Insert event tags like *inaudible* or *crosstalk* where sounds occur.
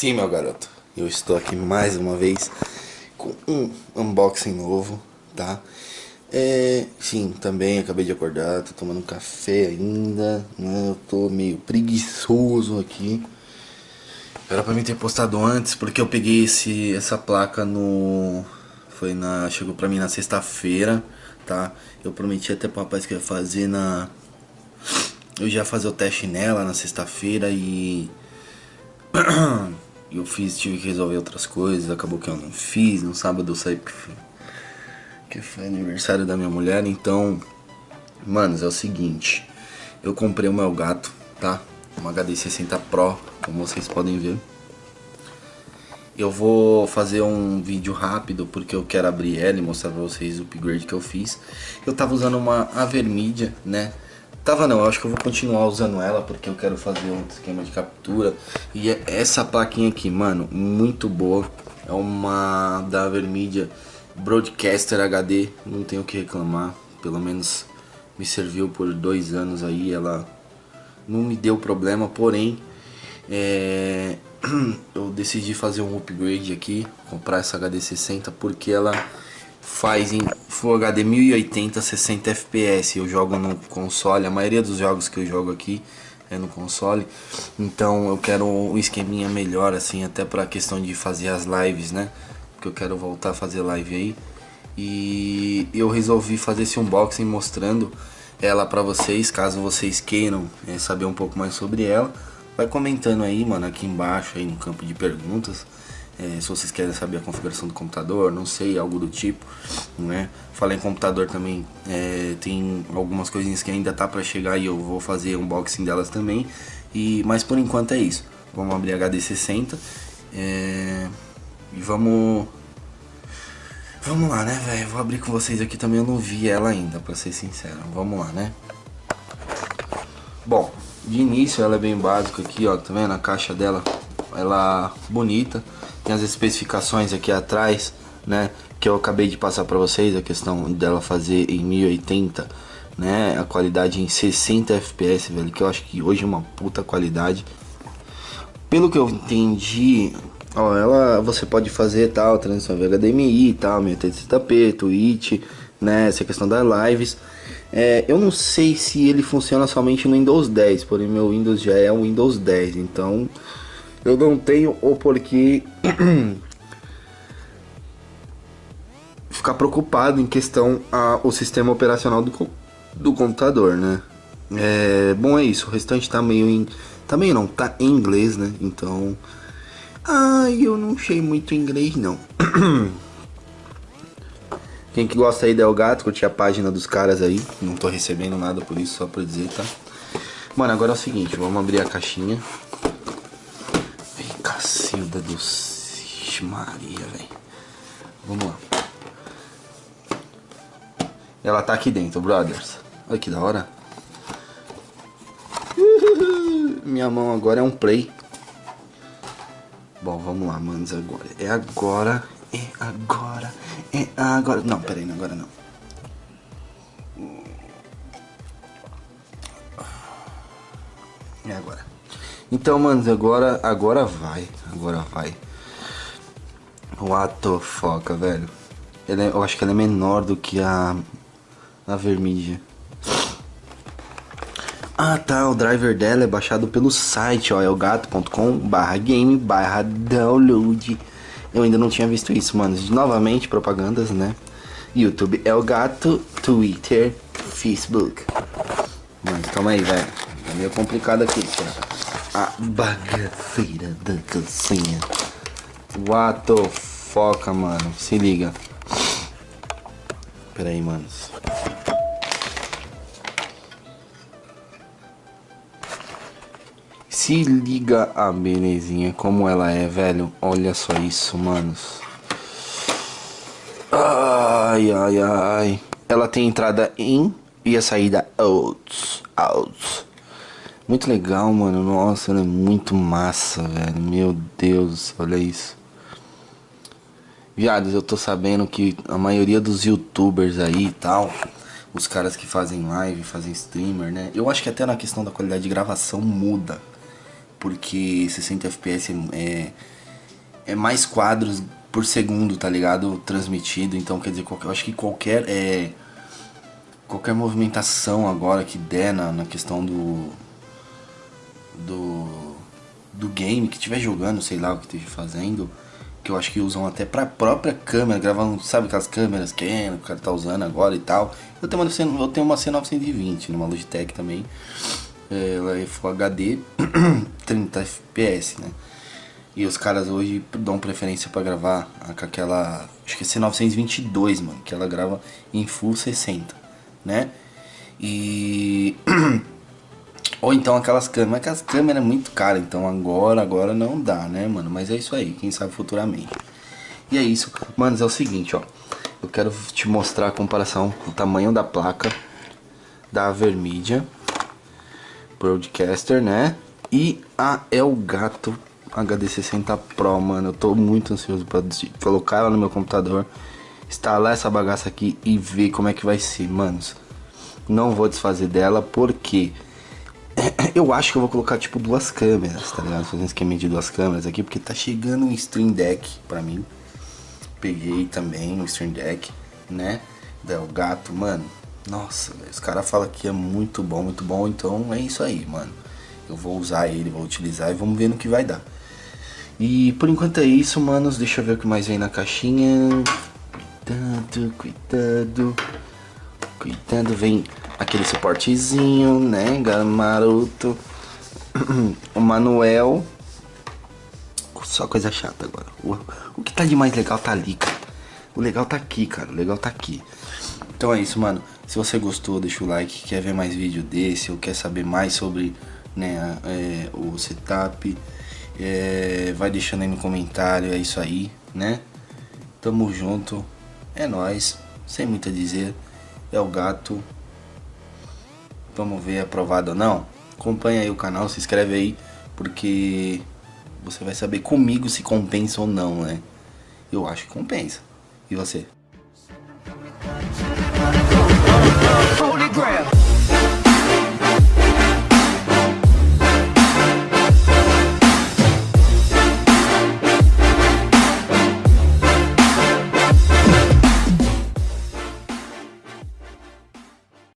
Sim, meu garoto, eu estou aqui mais uma vez com um unboxing novo, tá? É, sim, também acabei de acordar, tô tomando um café ainda, né? Eu tô meio preguiçoso aqui. Era pra mim ter postado antes, porque eu peguei esse, essa placa no... Foi na... Chegou pra mim na sexta-feira, tá? Eu prometi até pro rapaz que ia fazer na... Eu já fazer o teste nela na sexta-feira e... *clears throat* eu fiz, tive que resolver outras coisas, acabou que eu não fiz, no sábado eu saí que foi aniversário da minha mulher, então, manos, é o seguinte, eu comprei o meu gato, tá? Uma HD60 Pro, como vocês podem ver. Eu vou fazer um vídeo rápido porque eu quero abrir ela e mostrar pra vocês o upgrade que eu fiz. Eu tava usando uma Avermedia, né? Tava não, acho que eu vou continuar usando ela porque eu quero fazer um esquema de captura. E é essa plaquinha aqui, mano, muito boa. É uma da Avermedia Broadcaster HD, não tenho o que reclamar. Pelo menos me serviu por dois anos aí, ela não me deu problema, porém é, *clears throat* eu decidi fazer um upgrade aqui, comprar essa HD 60 porque ela faz em Full HD 1080 60 FPS. Eu jogo no console, a maioria dos jogos que eu jogo aqui é no console. Então eu quero um esqueminha melhor assim, até para questão de fazer as lives, né? Porque eu quero voltar a fazer live aí. E eu resolvi fazer esse unboxing mostrando ela para vocês, caso vocês queiram é, saber um pouco mais sobre ela. Vai comentando aí, mano, aqui embaixo, aí no campo de perguntas. É, se vocês querem saber a configuração do computador, não sei, algo do tipo, né? Falei em computador também, é, tem algumas coisinhas que ainda tá para chegar e eu vou fazer unboxing delas também. E, mas por enquanto é isso. Vamos abrir a HD60 é, e vamos... Vamos lá, né, velho? Vou abrir com vocês aqui também, eu não vi ela ainda, pra ser sincero. Vamos lá, né? Bom, de início ela é bem básica aqui, ó, tá vendo? A caixa dela, ela bonita. Tem as especificações aqui atrás, né? Que eu acabei de passar pra vocês, a questão dela fazer em 1080, né? A qualidade em 60 FPS, velho, que eu acho que hoje é uma puta qualidade. Pelo que eu entendi, ó, ela você pode fazer tal, transição HDMI e tal, 1080p, Twitch, né? Essa questão das lives. É, eu não sei se ele funciona somente no Windows 10, porém meu Windows já é o Windows 10, então eu não tenho o porquê *clears throat* ficar preocupado em questão ao sistema operacional do, do computador, né? É, bom, é isso, o restante tá meio em... Tá meio não, tá em inglês, né? Então... Ai, eu não sei muito inglês, não. *clears throat* Quem que gosta aí da Gato, curte a página dos caras aí. Não tô recebendo nada por isso, só pra dizer, tá? Mano, agora é o seguinte, vamos abrir a caixinha. Cacilda do... Maria, velho. Vamos lá. Ela tá aqui dentro, brothers. Olha que da hora. Minha mão agora é um play. Bom, vamos lá, manos, agora. É agora, é agora, é agora. Não, peraí, agora não. É agora. Então, manos, agora, agora vai. Agora vai. What the fuck, velho. Ela é, eu acho que ela é menor do que a, a vermídia. Ah tá, o driver dela é baixado pelo site, ó, é o gato.com barra game barra download. Eu ainda não tinha visto isso, mano. Novamente, propagandas, né? YouTube é o gato, Twitter, Facebook. Mano, calma aí, velho. É meio complicado aqui, A bagaceira da calcinha. What the foca, mano. Se liga. Pera aí, manos. Se liga a belezinha, como ela é, velho. Olha só isso, manos. Ai, ai, ai. Ela tem entrada in e a saída out. Out. Muito legal, mano. Nossa, ela é muito massa, velho. Meu Deus, olha isso. Viados, eu tô sabendo que a maioria dos youtubers aí e tal, os caras que fazem live, fazem streamer, né? Eu acho que até na questão da qualidade de gravação muda. Porque 60 FPS é, é mais quadros por segundo, tá ligado? Transmitido. Então, quer dizer, eu acho que qualquer é, qualquer movimentação agora que der na, na questão do do do game que estiver jogando, sei lá o que esteja fazendo, que eu acho que usam até pra própria câmera, gravando, sabe aquelas câmeras que o cara tá usando agora e tal. Eu tenho uma, eu tenho uma C920 numa Logitech também, é, ela é Full HD, 30 FPS, né? E os caras hoje dão preferência para gravar com aquela, acho que é C922, mano, que ela grava em Full 60, né? E *clears throat* Ou então aquelas câmeras, mas aquelas câmeras é muito caras, então agora, agora não dá, né, mano? Mas é isso aí, quem sabe futuramente. E é isso, manos, é o seguinte, ó. Eu quero te mostrar a comparação, o tamanho da placa da Avermedia Broadcaster, né? E a Elgato HD60 Pro, mano. Eu tô muito ansioso pra colocar ela no meu computador, instalar essa bagaça aqui e ver como é que vai ser, manos. Não vou desfazer dela, porque... *clears throat* Eu acho que eu vou colocar tipo duas câmeras, tá ligado? Fazer um esquema de duas câmeras aqui, porque tá chegando um Stream Deck pra mim. Peguei também um Stream Deck, né? Del Gato, mano. Nossa, os caras falam que é muito bom, muito bom. Então é isso aí, mano. Eu vou usar ele, vou utilizar e vamos ver no que vai dar. E por enquanto é isso, manos. Deixa eu ver o que mais vem na caixinha. Cuidado, cuidado. Cuidado, vem aquele suportezinho, né, maroto. *clears throat* o Manuel. Só coisa chata agora. O, o que tá de mais legal tá ali, cara. O legal tá aqui, cara. O legal tá aqui. Então é isso, mano. Se você gostou, deixa o like. Quer ver mais vídeo desse ou quer saber mais sobre né, é, o setup, é, vai deixando aí no comentário. É isso aí, né? Tamo junto. É nóis. Sem muito a dizer. É o gato. Vamos ver aprovado ou não. Acompanha aí o canal, se inscreve aí, porque você vai saber comigo se compensa ou não, né? Eu acho que compensa. E você?